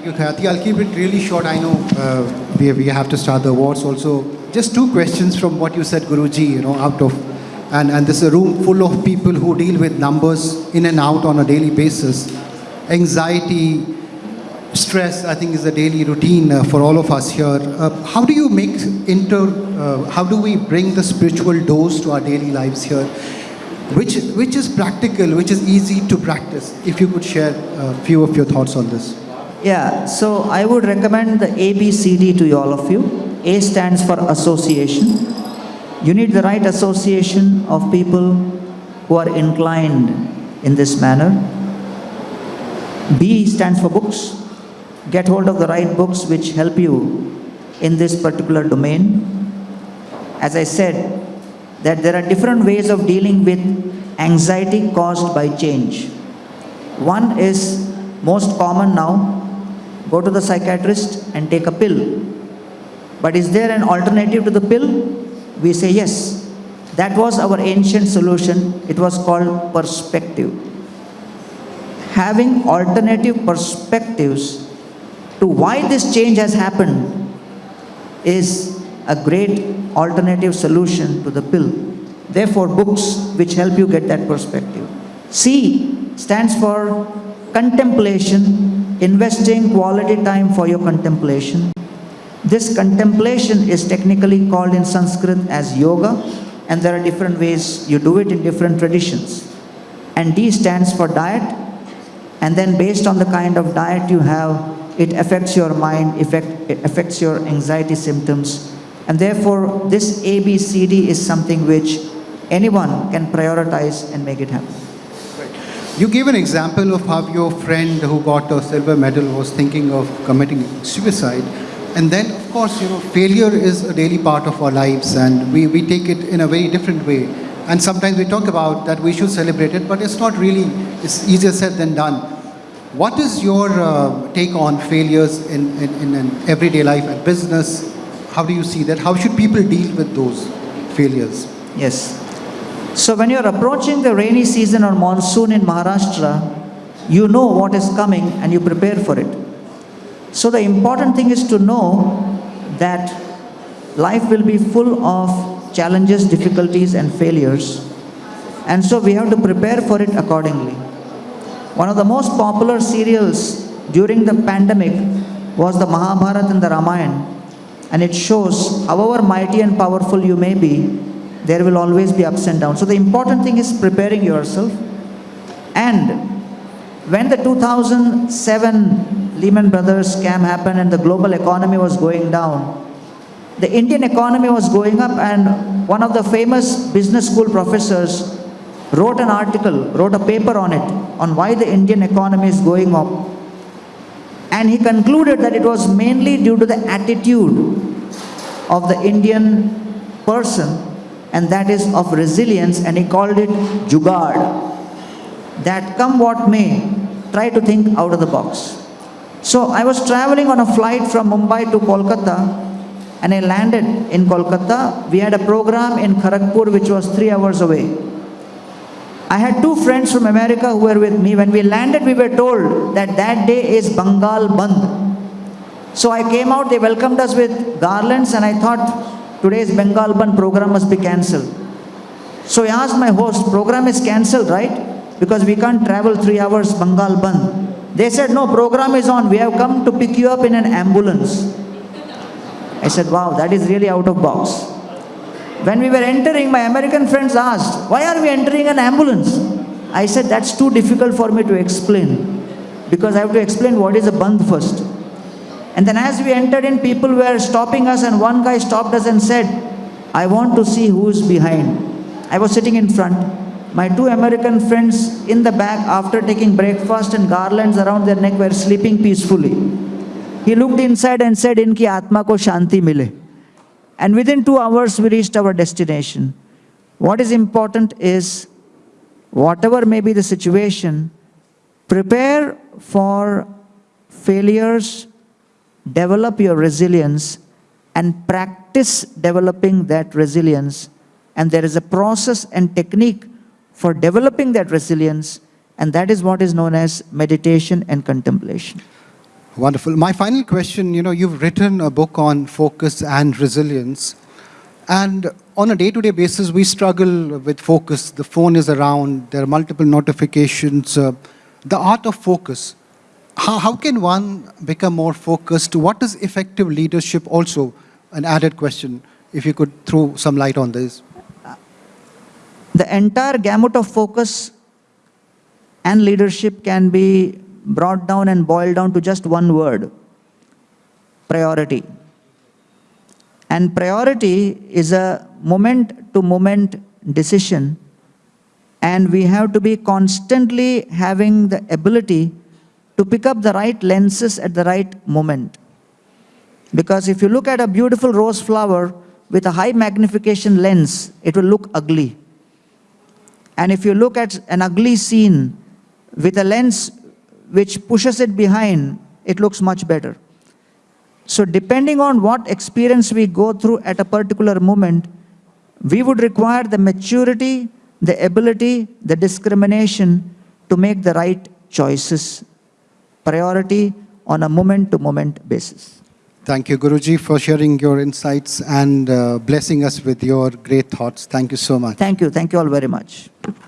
Thank you, Khyati. I'll keep it really short. I know uh, we, we have to start the awards also. Just two questions from what you said, Guruji, you know, out of, and, and this is a room full of people who deal with numbers in and out on a daily basis. Anxiety, stress, I think is a daily routine uh, for all of us here. Uh, how do you make inter, uh, how do we bring the spiritual dose to our daily lives here? Which, which is practical, which is easy to practice? If you could share a few of your thoughts on this. Yeah, so I would recommend the ABCD to all of you. A stands for association. You need the right association of people who are inclined in this manner. B stands for books. Get hold of the right books which help you in this particular domain. As I said, that there are different ways of dealing with anxiety caused by change. One is most common now, go to the psychiatrist and take a pill. But is there an alternative to the pill? We say yes. That was our ancient solution. It was called perspective. Having alternative perspectives to why this change has happened is a great alternative solution to the pill. Therefore, books which help you get that perspective. C stands for contemplation, investing quality time for your contemplation. This contemplation is technically called in Sanskrit as yoga, and there are different ways you do it in different traditions. And D stands for diet, and then based on the kind of diet you have, it affects your mind, effect, it affects your anxiety symptoms, and therefore this ABCD is something which anyone can prioritize and make it happen. You gave an example of how your friend who got a silver medal was thinking of committing suicide. And then, of course, you know, failure is a daily part of our lives and we, we take it in a very different way. And sometimes we talk about that we should celebrate it, but it's not really, it's easier said than done. What is your uh, take on failures in, in, in an everyday life and business? How do you see that? How should people deal with those failures? Yes. So when you're approaching the rainy season or monsoon in Maharashtra, you know what is coming and you prepare for it. So the important thing is to know that life will be full of challenges, difficulties and failures. And so we have to prepare for it accordingly. One of the most popular serials during the pandemic was the Mahabharata and the Ramayana. And it shows, however mighty and powerful you may be, there will always be ups and downs. So the important thing is preparing yourself. And when the 2007 Lehman Brothers scam happened and the global economy was going down, the Indian economy was going up and one of the famous business school professors wrote an article, wrote a paper on it, on why the Indian economy is going up. And he concluded that it was mainly due to the attitude of the Indian person and that is of resilience and he called it jugad. That come what may try to think out of the box. So i was traveling on a flight from mumbai to kolkata and i landed in kolkata. We had a program in kharagpur which was 3 hours away. I had two friends from america who were with me. When we landed we were told that that day is bengal band. So i came out they welcomed us with garlands and i thought today's Bengal Band program must be cancelled. So I asked my host, program is cancelled, right? Because we can't travel three hours Bengal Band. They said, no, program is on. We have come to pick you up in an ambulance. I said, wow, that is really out of box. When we were entering, my American friends asked, why are we entering an ambulance? I said, that's too difficult for me to explain. Because I have to explain what is a band first. And then as we entered in, people were stopping us and one guy stopped us and said, I want to see who's behind. I was sitting in front. My two American friends in the back after taking breakfast and garlands around their neck were sleeping peacefully. He looked inside and said, Inki atma ko shanti mile. And within two hours, we reached our destination. What is important is, whatever may be the situation, prepare for failures, develop your resilience and practice developing that resilience. And there is a process and technique for developing that resilience, and that is what is known as meditation and contemplation. Wonderful. My final question you know, you've written a book on focus and resilience. And on a day to day basis, we struggle with focus. The phone is around, there are multiple notifications. Uh, the art of focus. How, how can one become more focused? What is effective leadership? Also, an added question, if you could throw some light on this. The entire gamut of focus and leadership can be brought down and boiled down to just one word priority. And priority is a moment to moment decision, and we have to be constantly having the ability to pick up the right lenses at the right moment. Because if you look at a beautiful rose flower with a high magnification lens, it will look ugly. And if you look at an ugly scene with a lens which pushes it behind, it looks much better. So, depending on what experience we go through at a particular moment, we would require the maturity, the ability, the discrimination to make the right choices, priority on a moment to moment basis. Thank you, Guruji, for sharing your insights and uh, blessing us with your great thoughts. Thank you so much. Thank you. Thank you all very much.